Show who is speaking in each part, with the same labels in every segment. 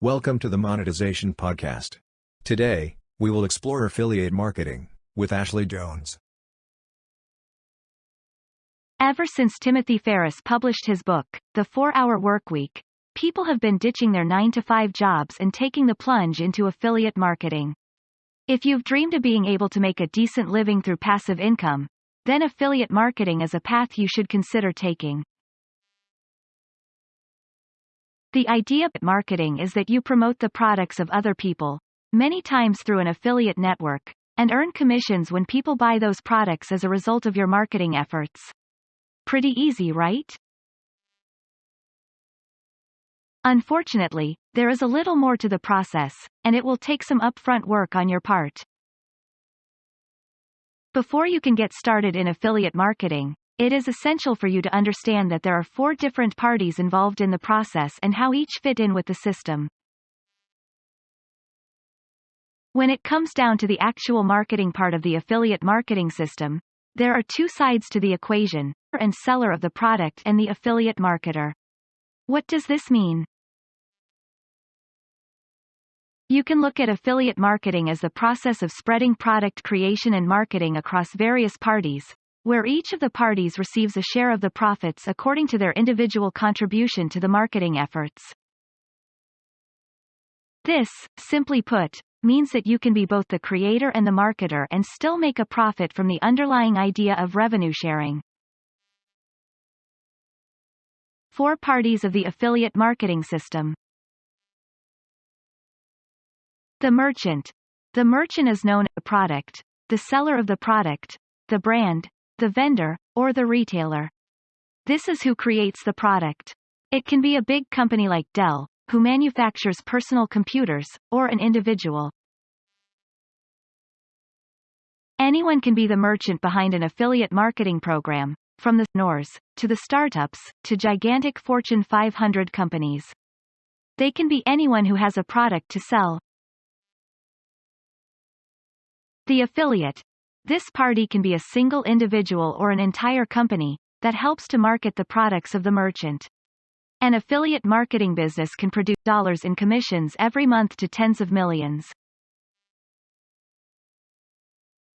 Speaker 1: Welcome to the Monetization Podcast. Today, we will explore affiliate marketing with Ashley Jones.
Speaker 2: Ever since Timothy Ferriss published his book, The 4-Hour Workweek, people have been ditching their 9-to-5 jobs and taking the plunge into affiliate marketing. If you've dreamed of being able to make a decent living through passive income, then affiliate marketing is a path you should consider taking. The idea of marketing is that you promote the products of other people, many times through an affiliate network, and earn commissions when people buy those products as a result of your marketing efforts. Pretty easy, right? Unfortunately, there is a little more to the process, and it will take some upfront work on your part. Before you can get started in affiliate marketing, it is essential for you to understand that there are four different parties involved in the process and how each fit in with the system. When it comes down to the actual marketing part of the affiliate marketing system, there are two sides to the equation, and seller of the product and the affiliate marketer. What does this mean? You can look at affiliate marketing as the process of spreading product creation and marketing across various parties, where each of the parties receives a share of the profits according to their individual contribution to the marketing efforts. This, simply put, means that you can be both the creator and the marketer and still make a profit from the underlying idea of revenue sharing. Four parties of the affiliate marketing system. The merchant. The merchant is known as the product, the seller of the product, the brand, the vendor, or the retailer. This is who creates the product. It can be a big company like Dell, who manufactures personal computers, or an individual. Anyone can be the merchant behind an affiliate marketing program, from the NORs, to the startups, to gigantic Fortune 500 companies. They can be anyone who has a product to sell. The affiliate, this party can be a single individual or an entire company, that helps to market the products of the merchant. An affiliate marketing business can produce dollars in commissions every month to tens of millions.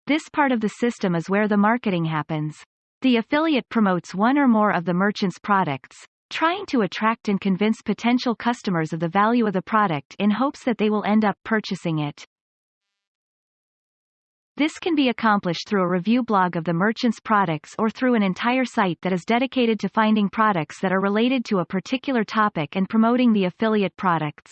Speaker 2: This part of the system is where the marketing happens. The affiliate promotes one or more of the merchant's products, trying to attract and convince potential customers of the value of the product in hopes that they will end up purchasing it. This can be accomplished through a review blog of the merchant's products or through an entire site that is dedicated to finding products that are related to a particular topic and promoting the affiliate products.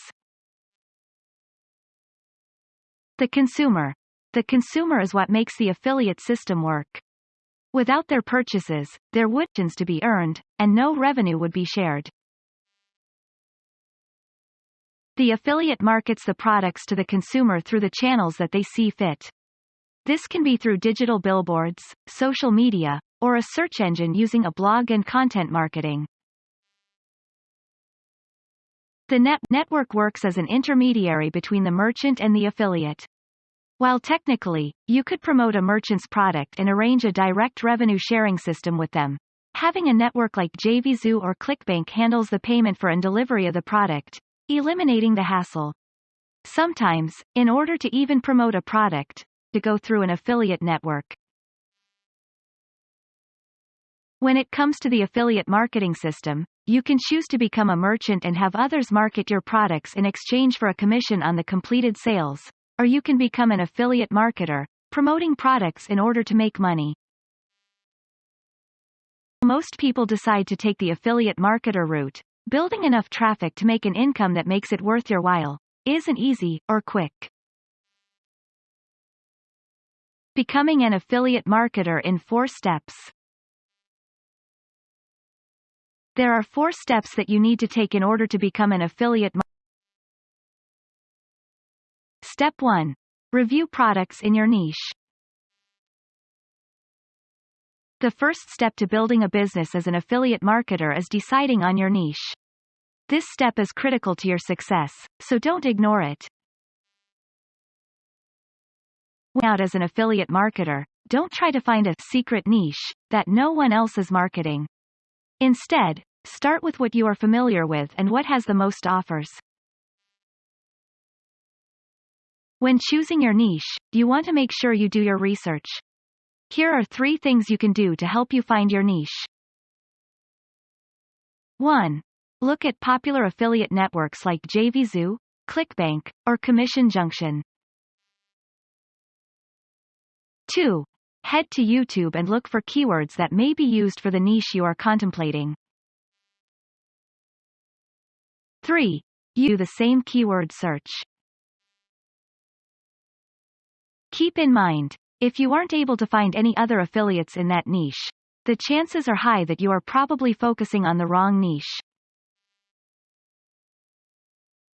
Speaker 2: The consumer. The consumer is what makes the affiliate system work. Without their purchases, there would to be earned, and no revenue would be shared. The affiliate markets the products to the consumer through the channels that they see fit. This can be through digital billboards, social media, or a search engine using a blog and content marketing. The net network works as an intermediary between the merchant and the affiliate. While technically, you could promote a merchant's product and arrange a direct revenue sharing system with them. Having a network like JVZoo or ClickBank handles the payment for and delivery of the product, eliminating the hassle. Sometimes, in order to even promote a product, to go through an affiliate network. When it comes to the affiliate marketing system, you can choose to become a merchant and have others market your products in exchange for a commission on the completed sales, or you can become an affiliate marketer, promoting products in order to make money. Most people decide to take the affiliate marketer route, building enough traffic to make an income that makes it worth your while, isn't easy, or quick. Becoming an affiliate marketer in four steps. There are four steps that you need to take in order to become an affiliate marketer. Step 1. Review products in your niche. The first step to building a business as an affiliate marketer is deciding on your niche. This step is critical to your success, so don't ignore it out as an affiliate marketer, don't try to find a secret niche that no one else is marketing. Instead, start with what you are familiar with and what has the most offers. When choosing your niche, you want to make sure you do your research. Here are three things you can do to help you find your niche. 1. Look at popular affiliate networks like JVZoo, ClickBank, or Commission Junction. 2. Head to YouTube and look for keywords that may be used for the niche you are contemplating. 3. Use the same keyword search. Keep in mind, if you aren't able to find any other affiliates in that niche, the chances are high that you are probably focusing on the wrong niche.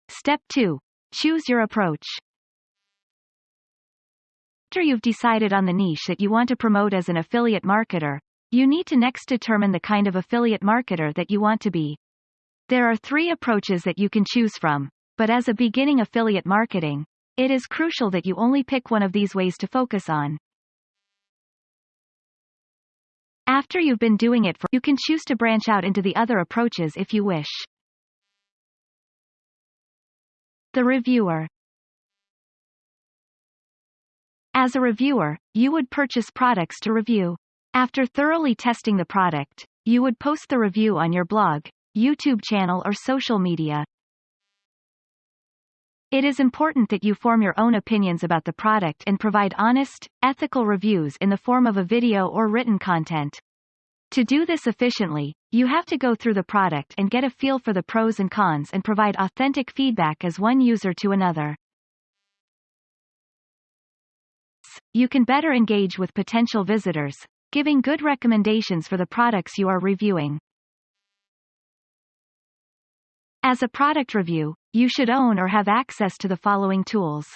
Speaker 2: Step 2. Choose your approach. After you've decided on the niche that you want to promote as an affiliate marketer, you need to next determine the kind of affiliate marketer that you want to be. There are three approaches that you can choose from, but as a beginning affiliate marketing, it is crucial that you only pick one of these ways to focus on. After you've been doing it for, you can choose to branch out into the other approaches if you wish. The reviewer As a reviewer, you would purchase products to review. After thoroughly testing the product, you would post the review on your blog, YouTube channel or social media. It is important that you form your own opinions about the product and provide honest, ethical reviews in the form of a video or written content. To do this efficiently, you have to go through the product and get a feel for the pros and cons and provide authentic feedback as one user to another. You can better engage with potential visitors, giving good recommendations for the products you are reviewing. As a product review, you should own or have access to the following tools.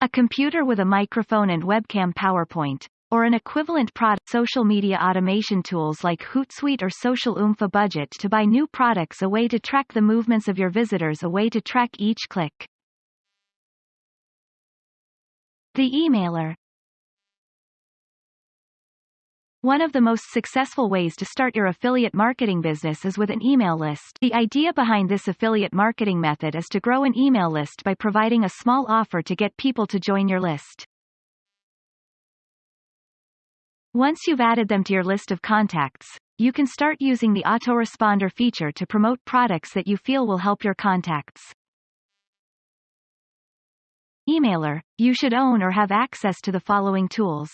Speaker 2: A computer with a microphone and webcam PowerPoint, or an equivalent product social media automation tools like Hootsuite or Social Oomph budget to buy new products a way to track the movements of your visitors a way to track each click. The emailer one of the most successful ways to start your affiliate marketing business is with an email list. The idea behind this affiliate marketing method is to grow an email list by providing a small offer to get people to join your list. Once you've added them to your list of contacts, you can start using the autoresponder feature to promote products that you feel will help your contacts. Emailer, you should own or have access to the following tools.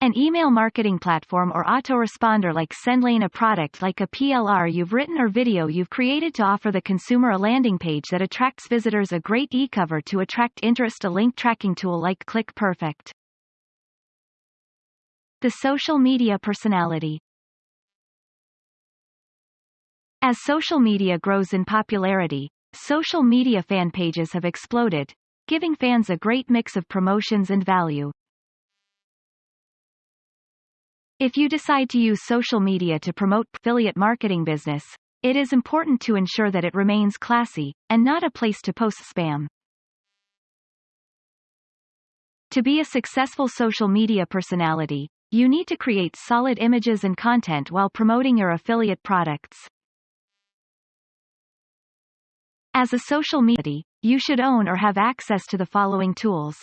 Speaker 2: An email marketing platform or autoresponder like SendLane a product like a PLR you've written or video you've created to offer the consumer a landing page that attracts visitors a great e-cover to attract interest a link tracking tool like ClickPerfect. The social media personality As social media grows in popularity, social media fan pages have exploded, giving fans a great mix of promotions and value. If you decide to use social media to promote affiliate marketing business, it is important to ensure that it remains classy, and not a place to post spam. To be a successful social media personality, you need to create solid images and content while promoting your affiliate products. As a social media, you should own or have access to the following tools.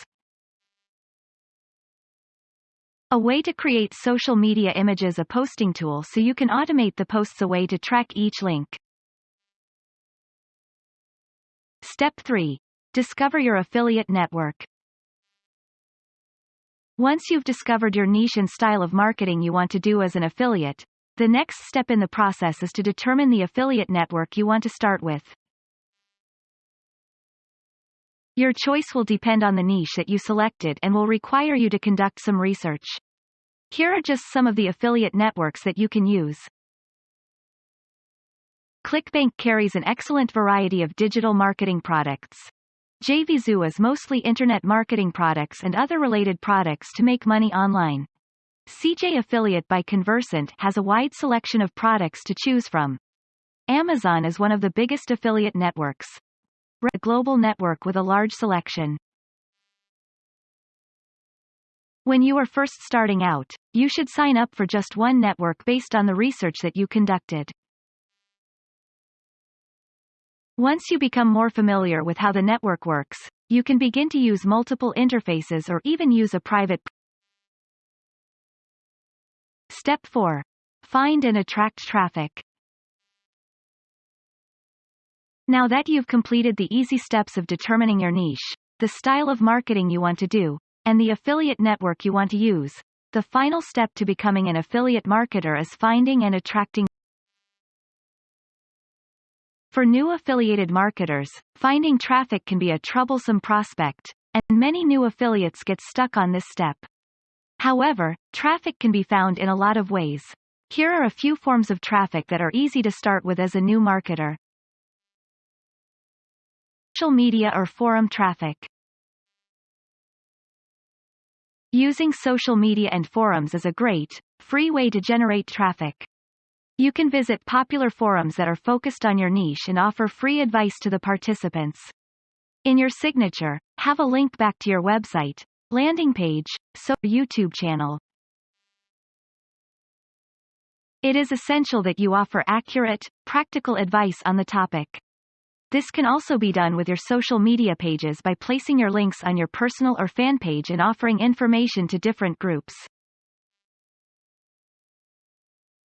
Speaker 2: A way to create social media images a posting tool so you can automate the posts a way to track each link. Step 3. Discover your affiliate network. Once you've discovered your niche and style of marketing you want to do as an affiliate, the next step in the process is to determine the affiliate network you want to start with. Your choice will depend on the niche that you selected and will require you to conduct some research. Here are just some of the affiliate networks that you can use. ClickBank carries an excellent variety of digital marketing products. JVZoo is mostly internet marketing products and other related products to make money online. CJ Affiliate by Conversant has a wide selection of products to choose from. Amazon is one of the biggest affiliate networks a global network with a large selection. When you are first starting out, you should sign up for just one network based on the research that you conducted. Once you become more familiar with how the network works, you can begin to use multiple interfaces or even use a private Step 4. Find and attract traffic. Now that you've completed the easy steps of determining your niche, the style of marketing you want to do, and the affiliate network you want to use, the final step to becoming an affiliate marketer is finding and attracting for new affiliated marketers, finding traffic can be a troublesome prospect, and many new affiliates get stuck on this step. However, traffic can be found in a lot of ways. Here are a few forms of traffic that are easy to start with as a new marketer. Social media or forum traffic. Using social media and forums is a great, free way to generate traffic. You can visit popular forums that are focused on your niche and offer free advice to the participants. In your signature, have a link back to your website, landing page, so YouTube channel. It is essential that you offer accurate, practical advice on the topic. This can also be done with your social media pages by placing your links on your personal or fan page and offering information to different groups.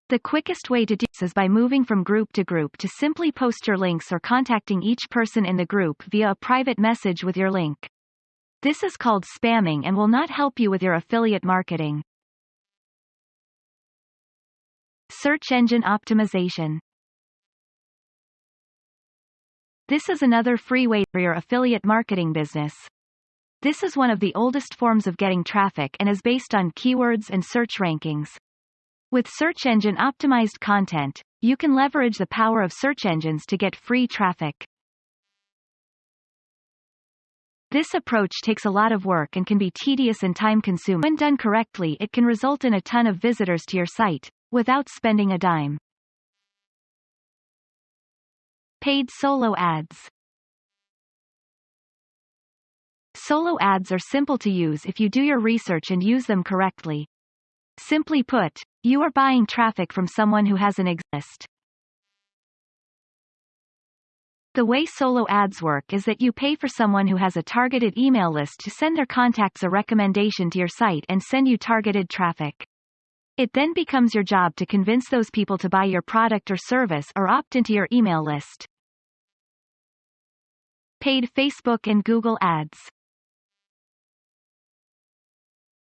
Speaker 2: The quickest way to do this is by moving from group to group to simply post your links or contacting each person in the group via a private message with your link. This is called spamming and will not help you with your affiliate marketing. Search engine optimization. This is another free way for your affiliate marketing business. This is one of the oldest forms of getting traffic and is based on keywords and search rankings. With search engine optimized content, you can leverage the power of search engines to get free traffic. This approach takes a lot of work and can be tedious and time-consuming. When done correctly it can result in a ton of visitors to your site, without spending a dime. Paid solo ads Solo ads are simple to use if you do your research and use them correctly. Simply put, you are buying traffic from someone who hasn't exist. The way solo ads work is that you pay for someone who has a targeted email list to send their contacts a recommendation to your site and send you targeted traffic. It then becomes your job to convince those people to buy your product or service or opt into your email list. Paid Facebook and Google ads.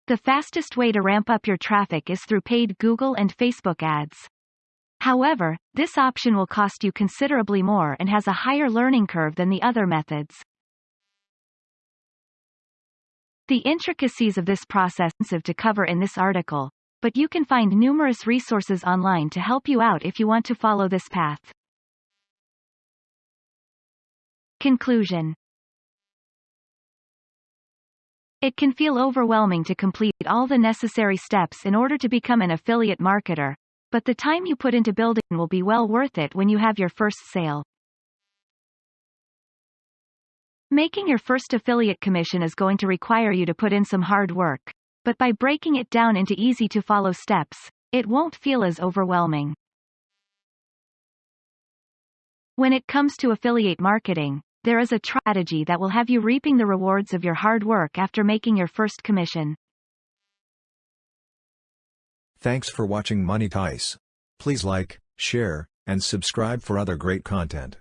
Speaker 2: The fastest way to ramp up your traffic is through paid Google and Facebook ads. However, this option will cost you considerably more and has a higher learning curve than the other methods. The intricacies of this process are to cover in this article, but you can find numerous resources online to help you out if you want to follow this path. Conclusion It can feel overwhelming to complete all the necessary steps in order to become an affiliate marketer, but the time you put into building will be well worth it when you have your first sale. Making your first affiliate commission is going to require you to put in some hard work, but by breaking it down into easy to follow steps, it won't feel as overwhelming. When it comes to affiliate marketing, there is a strategy that will have you reaping the rewards of your hard work after making your first commission.
Speaker 1: Thanks for watching Monetize. Please like, share, and subscribe for other great content.